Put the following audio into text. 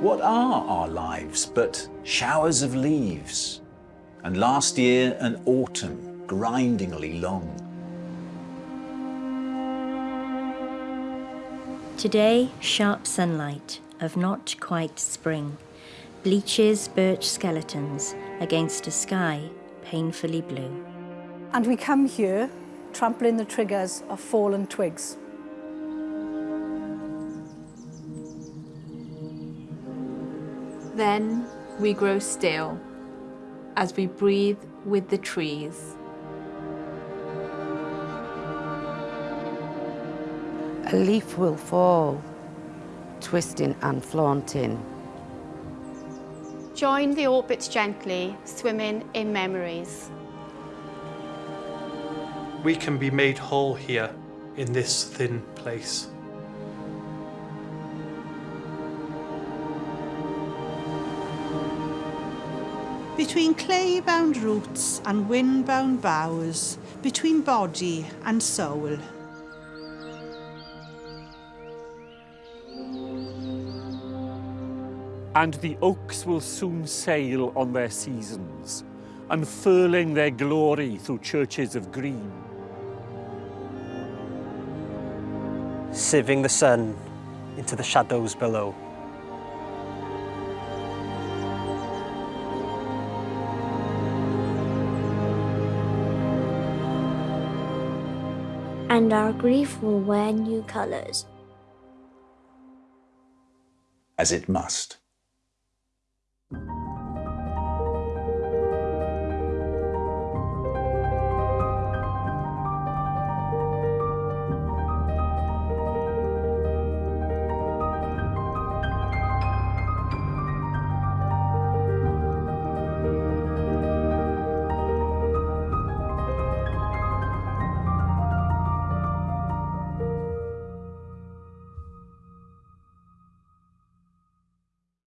What are our lives but showers of leaves? And last year an autumn grindingly long. Today, sharp sunlight of not quite spring bleaches birch skeletons against a sky painfully blue. And we come here trampling the triggers of fallen twigs. Then we grow still as we breathe with the trees. A leaf will fall, twisting and flaunting. Join the orbits gently, swimming in memories. We can be made whole here in this thin place. Between clay-bound roots and wind-bound boughs, between body and soul. And the oaks will soon sail on their seasons, unfurling their glory through churches of green. Sieving the sun into the shadows below. And our grief will wear new colours. As it must.